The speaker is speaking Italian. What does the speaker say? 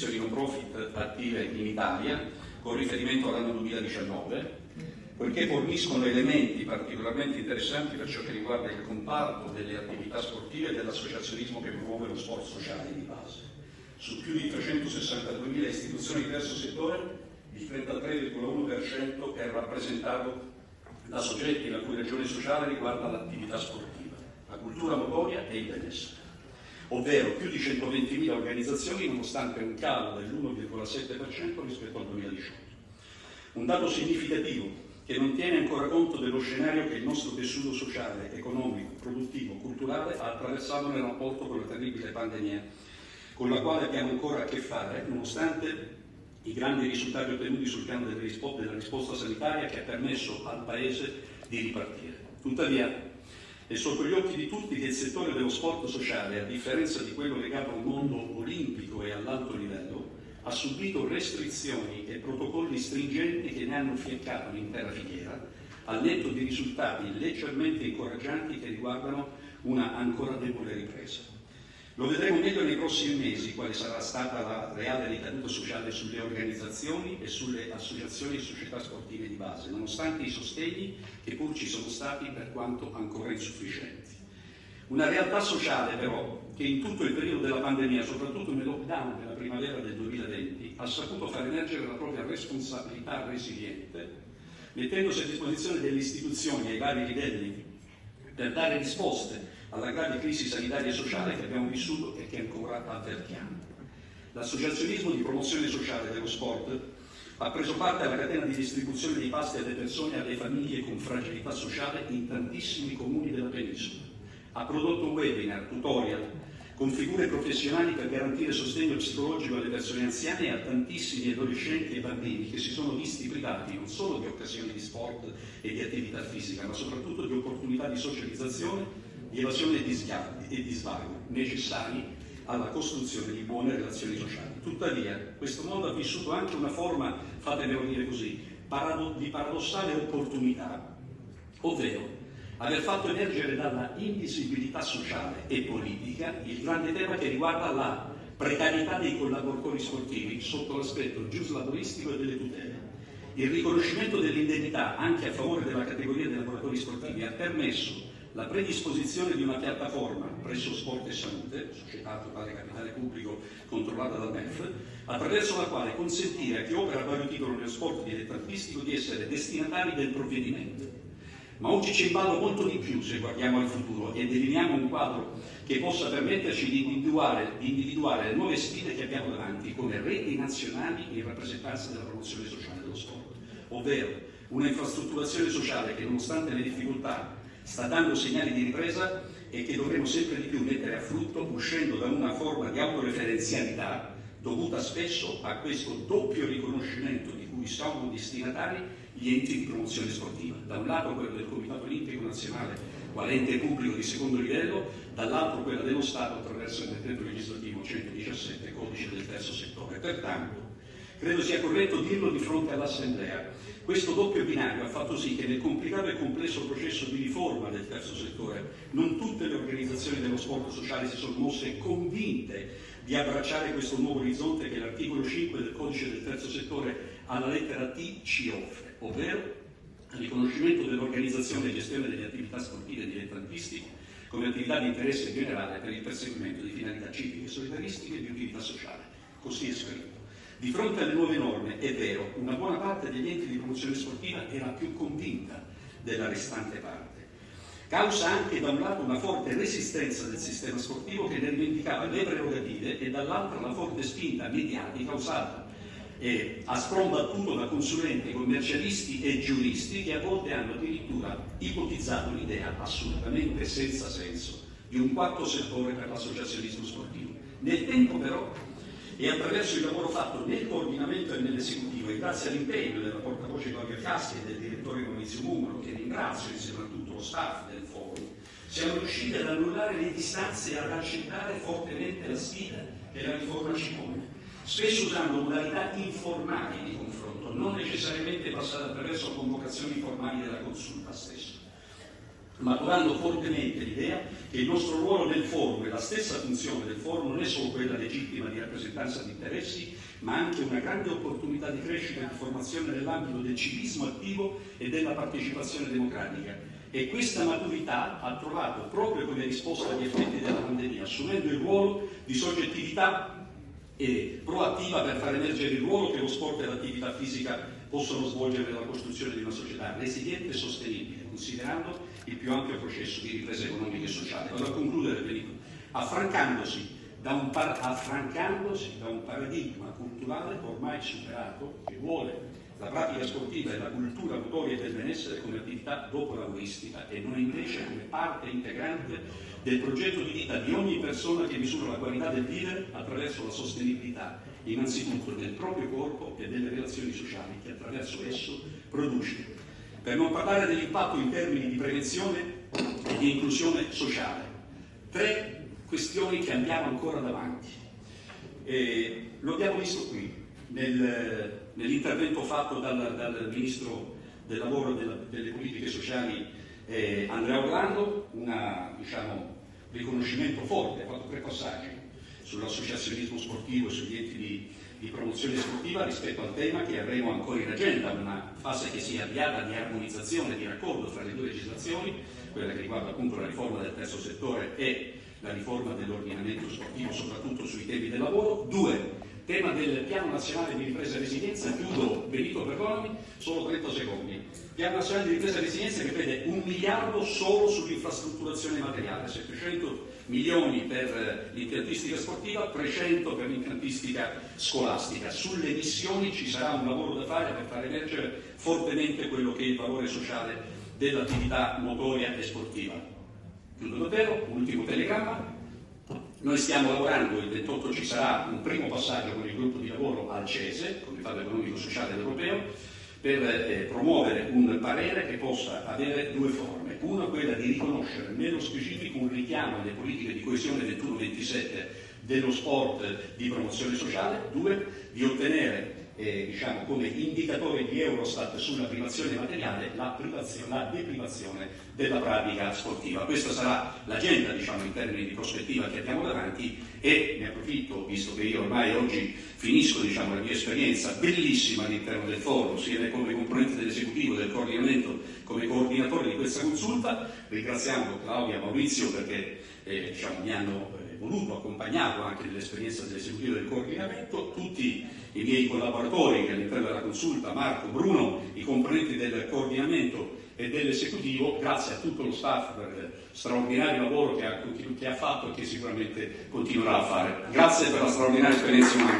istituzioni non profit attive in Italia, con riferimento all'anno 2019, poiché forniscono elementi particolarmente interessanti per ciò che riguarda il comparto delle attività sportive e dell'associazionismo che promuove lo sport sociale di base. Su più di 362.000 istituzioni di terzo settore, il 33,1% è rappresentato da soggetti la cui ragione sociale riguarda l'attività sportiva, la cultura motoria e il benessere ovvero più di 120.000 organizzazioni nonostante un calo dell'1,7% rispetto al 2018. Un dato significativo che non tiene ancora conto dello scenario che il nostro tessuto sociale, economico, produttivo, culturale ha attraversato nel rapporto con la terribile pandemia, con la quale abbiamo ancora a che fare, nonostante i grandi risultati ottenuti sul piano della risposta sanitaria che ha permesso al Paese di ripartire. Tuttavia, è sotto gli occhi di tutti che il settore dello sport sociale, a differenza di quello legato al mondo olimpico e all'alto livello, ha subito restrizioni e protocolli stringenti che ne hanno fiaccato l'intera filiera, al netto di risultati leggermente incoraggianti che riguardano una ancora debole ripresa. Lo vedremo meglio nei prossimi mesi quale sarà stata la reale ricaduta sociale sulle organizzazioni e sulle associazioni e società sportive di base, nonostante i sostegni che pur ci sono stati per quanto ancora insufficienti. Una realtà sociale però che in tutto il periodo della pandemia, soprattutto nel lockdown della primavera del 2020, ha saputo far emergere la propria responsabilità resiliente, mettendosi a disposizione delle istituzioni ai vari livelli per dare risposte alla grave crisi sanitaria e sociale che abbiamo vissuto e che ancora avvertiamo. L'associazionismo di promozione sociale dello sport ha preso parte alla catena di distribuzione dei pasti alle persone e alle famiglie con fragilità sociale in tantissimi comuni della penisola. Ha prodotto webinar, tutorial, con figure professionali per garantire sostegno psicologico alle persone anziane e a tantissimi adolescenti e bambini che si sono visti privati non solo di occasioni di sport e di attività fisica, ma soprattutto di opportunità di socializzazione di evasione e di, svago necessari alla costruzione di buone relazioni sociali. Tuttavia, questo mondo ha vissuto anche una forma, fatemelo dire così, parado di paradossale opportunità, ovvero aver fatto emergere dalla invisibilità sociale e politica il grande tema che riguarda la precarietà dei collaboratori sportivi sotto l'aspetto giuslavoristico e delle tutele. Il riconoscimento dell'indennità anche a favore della categoria dei lavoratori sportivi ha permesso la predisposizione di una piattaforma presso Sport e Salute, società totale capitale pubblico controllata dal MEF, attraverso la quale consentire a chi opera a vario titolo nello sport dilettantistico di essere destinatari del provvedimento. Ma oggi c'è in molto di più se guardiamo al futuro e delineiamo un quadro che possa permetterci di individuare, di individuare le nuove sfide che abbiamo davanti come reti nazionali in rappresentanza della promozione sociale dello sport, ovvero una infrastrutturazione sociale che nonostante le difficoltà sta dando segnali di ripresa e che dovremo sempre di più mettere a frutto uscendo da una forma di autoreferenzialità dovuta spesso a questo doppio riconoscimento di cui sono destinatari gli enti di promozione sportiva. Da un lato quello del Comitato Olimpico Nazionale, quale ente pubblico di secondo livello, dall'altro quello dello Stato attraverso il decreto legislativo 117, codice del terzo settore. Pertanto, credo sia corretto dirlo di fronte all'Assemblea, questo doppio binario ha fatto sì che nel complicato e complesso processo di riforma del terzo settore non tutte le organizzazioni dello sport sociale si sono mosse convinte di abbracciare questo nuovo orizzonte che l'articolo 5 del codice del terzo settore alla lettera T ci offre, ovvero il riconoscimento dell'organizzazione e gestione delle attività sportive dilettantistiche come attività di interesse generale per il perseguimento di finalità civiche, solidaristiche e di utilità sociale. Così è scritto. Di fronte alle nuove norme, è vero, una buona parte degli enti di promozione sportiva era più convinta della restante parte. Causa anche da un lato una forte resistenza del sistema sportivo che ne rivendicava le prerogative e dall'altro la forte spinta mediatica usata eh, a sprombattuto da consulenti, commercialisti e giuristi che a volte hanno addirittura ipotizzato l'idea assolutamente senza senso di un quarto settore per l'associazionismo sportivo. Nel tempo però e attraverso il lavoro fatto nel coordinamento e nell'esecutivo e grazie all'impegno della portavoce Claudia Caschi e del direttore Maurizio Mumolo, che ringrazio insieme a tutto lo staff del forum, siamo riusciti ad annullare le distanze e ad accettare fortemente la sfida che la riforma ci pone, spesso usando modalità informali di confronto, non necessariamente passate attraverso convocazioni formali della consulta stessa. Maturando fortemente l'idea che il nostro ruolo nel forum e la stessa funzione del forum non è solo quella legittima di rappresentanza di interessi, ma anche una grande opportunità di crescita e di formazione nell'ambito del civismo attivo e della partecipazione democratica. E questa maturità ha trovato, proprio come risposta agli effetti della pandemia, assumendo il ruolo di soggettività e proattiva per far emergere il ruolo che lo sport e l'attività fisica possono svolgere nella costruzione di una società resiliente e sostenibile, considerando il più ampio processo di ripresa economica e sociale. Vado a concludere, Benito, affrancandosi da, un affrancandosi da un paradigma culturale ormai superato che vuole la pratica sportiva e la cultura motoria del benessere come attività dopo-lavoristica e non invece come parte integrante del progetto di vita di ogni persona che misura la qualità del vivere attraverso la sostenibilità, innanzitutto del proprio corpo e delle relazioni sociali che attraverso esso produce. Per non parlare dell'impatto in termini di prevenzione e di inclusione sociale. Tre questioni che andiamo ancora davanti. E lo abbiamo visto qui, nel, nell'intervento fatto dal, dal, Ministro del Lavoro e della, delle Politiche Sociali eh, Andrea Orlando, un diciamo, riconoscimento forte, ha fatto tre passaggi sull'associazionismo sportivo e sugli enti di, di, promozione sportiva rispetto al tema che avremo ancora in agenda, una fase che si è avviata di armonizzazione, di raccordo fra le due legislazioni, quella che riguarda appunto la riforma del terzo settore e la riforma dell'ordinamento sportivo, soprattutto sui temi del lavoro. Due, tema del piano nazionale di ripresa e resilienza, chiudo Benito perdonami, solo 30 secondi. Piano nazionale di ripresa e resilienza che vede un miliardo solo sull'infrastrutturazione materiale, 700 milioni per l'impiantistica sportiva, 300 per l'impiantistica scolastica. Sulle missioni ci sarà un lavoro da fare per far emergere fortemente quello che è il valore sociale dell'attività motoria e sportiva. Chiudo davvero, un ultimo telegramma, noi stiamo lavorando, il 28 ci sarà un primo passaggio con il gruppo di lavoro al CESE, Comitato Economico Sociale Europeo, per eh, promuovere un parere che possa avere due forme. Una quella di riconoscere nello specifico un richiamo alle politiche di coesione 21-27 dello sport di promozione sociale, due di ottenere eh, diciamo, come indicatore di Eurostat sulla privazione materiale la, privazione, la deprivazione della pratica sportiva. Questa sarà l'agenda diciamo, in termini di prospettiva che abbiamo davanti e ne approfitto, visto che io ormai oggi finisco diciamo, la mia esperienza bellissima all'interno del forum, sia come componente dell'esecutivo del coordinamento come coordinatore di questa consulta, ringraziando Claudia e Maurizio perché eh, diciamo, mi hanno eh, voluto, accompagnato anche nell'esperienza dell'esecutivo del coordinamento, tutti miei collaboratori che all'interno della consulta, Marco, Bruno, i componenti del coordinamento e dell'esecutivo, grazie a tutto lo staff per il straordinario lavoro che ha, che ha fatto e che sicuramente continuerà a fare. Grazie per la straordinaria esperienza umana.